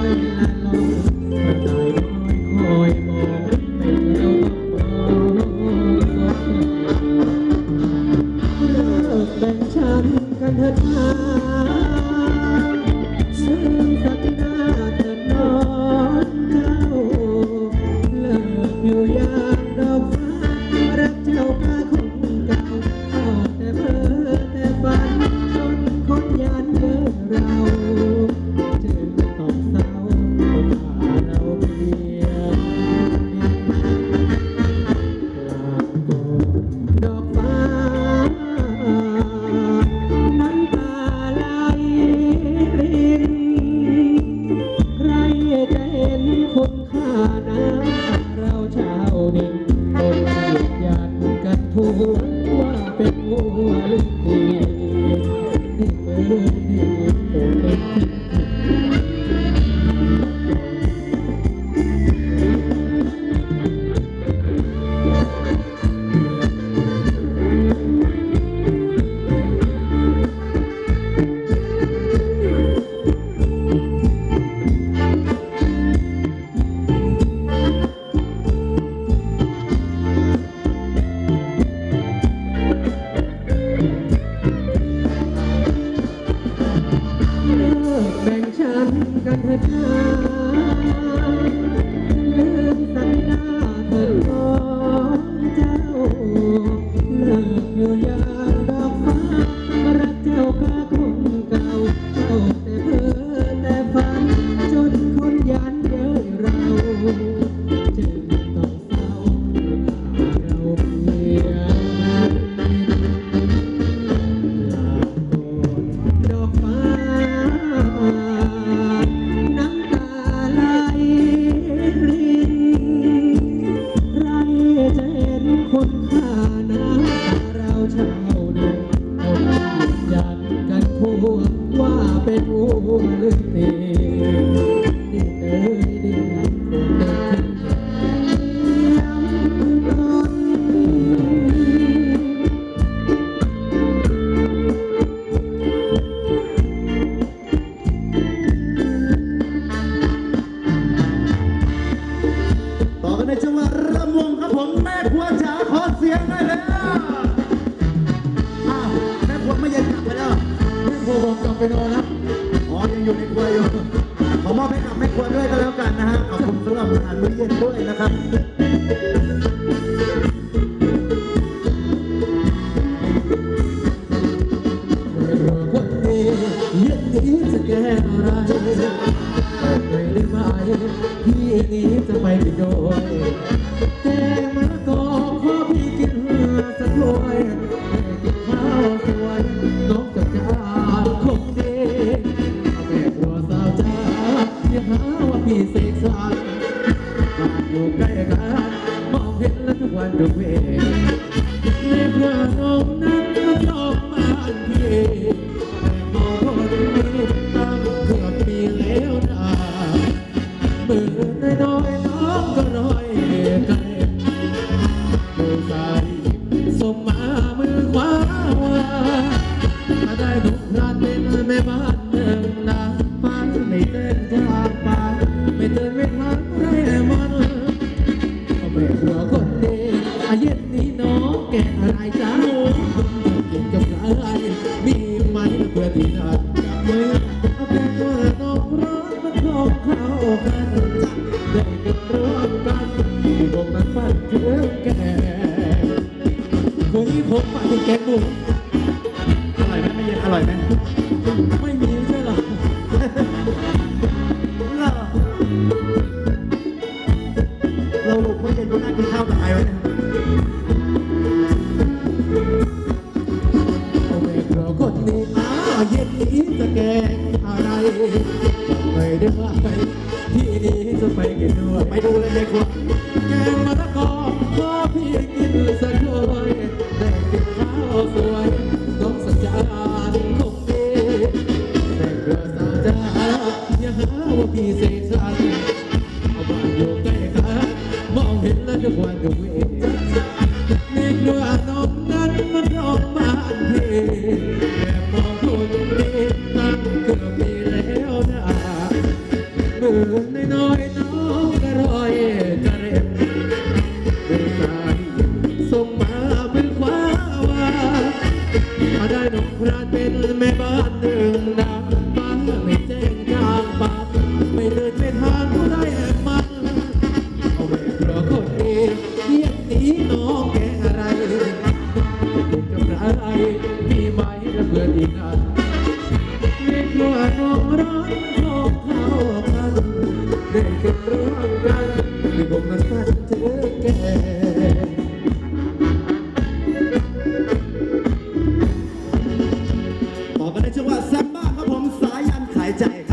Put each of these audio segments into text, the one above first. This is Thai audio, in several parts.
I know. Thank you. Good night. mandu me. Nebra no na no jo mandie. สันเอาบ้านอยู่ใกันมองเห็นแล้วทุกวันอยู่เองเด็กด้วยน้อง 在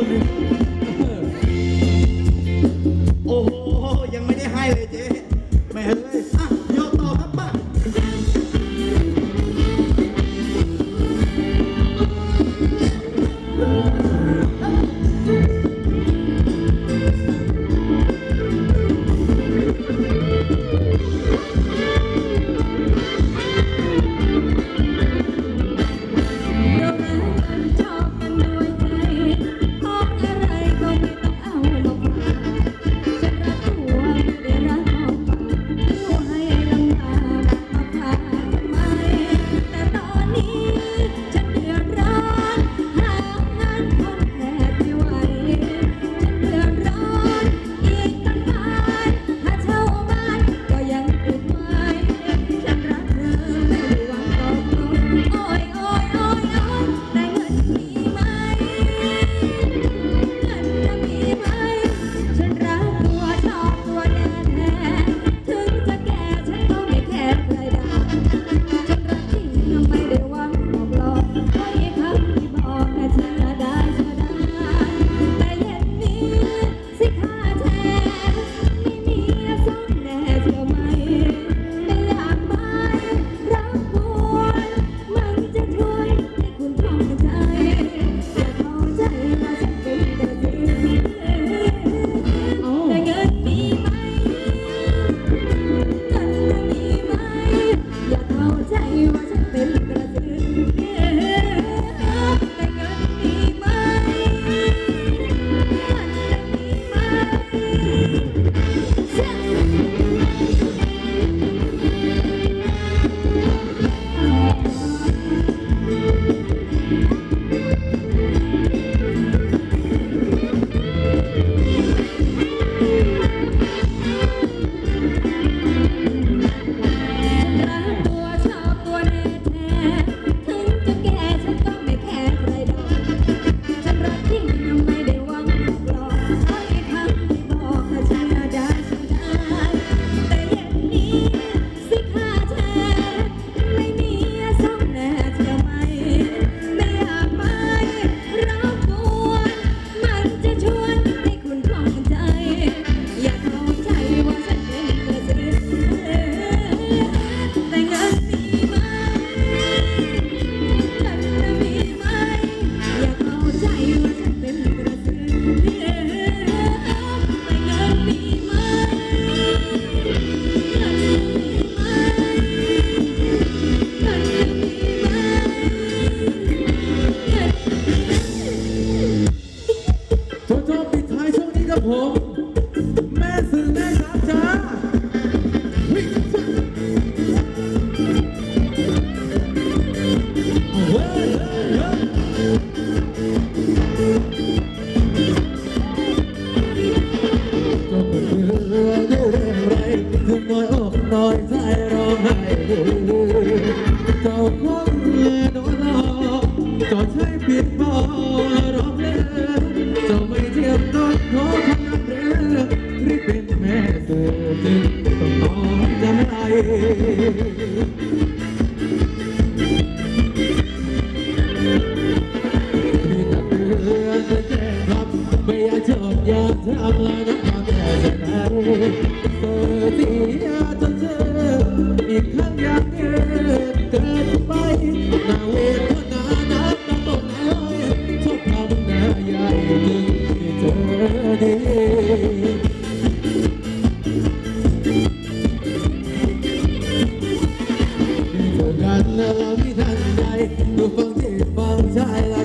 ก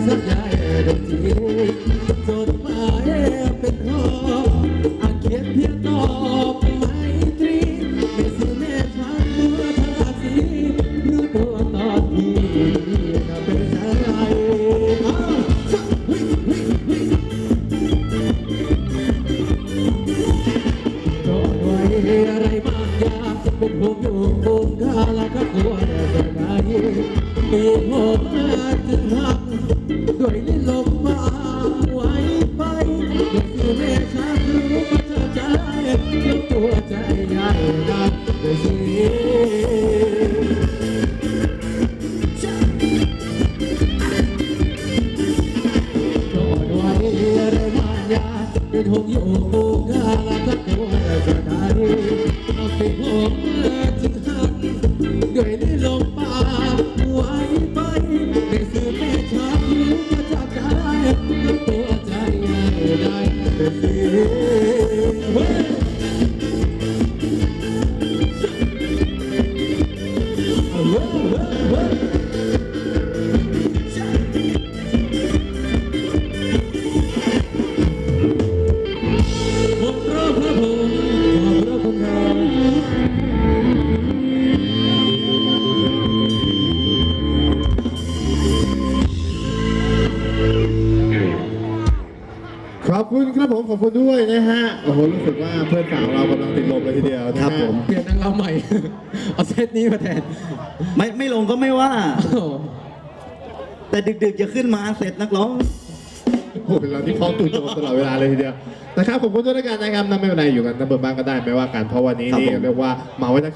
สัญญาดนตรีจดหมายเป็นข้ออาเขียนเพียงตอบไม่ตรีไม่ซื้อแม่ช้างเมื่อพระราศีรู้ตัวตอนที่ก็เป็นอ้าวเฮ้ยเฮ้ยเฮ้ยจอดไว้อะไรบางอย่างเป็นห่วงอยู่คงคาละก็กลัวจะไหนมีผมมาจึงหัก คุณครับผมขอบคุณด้วยนะฮะโอ้โหรู้สึกว่าเพื่อนสาวเรากำลังติดลมเลยทีเดียวนะฮะ ครับผม เปลี่ยนนางรำใหม่ เอาเซตนี้มาแทนไม่ไม่ลงก็ไม่ว่า โอ้โหแต่ดึกๆจะขึ้นมาเสร็จนักร้อง โอ้โหเป็นเราที่คล้องตู่โจมตลอดเวลาเลยทีเดียวนะครับขอบคุณด้วยแล้วกันนะครับนั่นไม่เป็นไรอยู่กันทั้งเบอร์บ้านก็ได้ไม่ว่ากันเพราะวันนี้ครับนี่ผม เรียกว่ามาไว้ทั้งคืน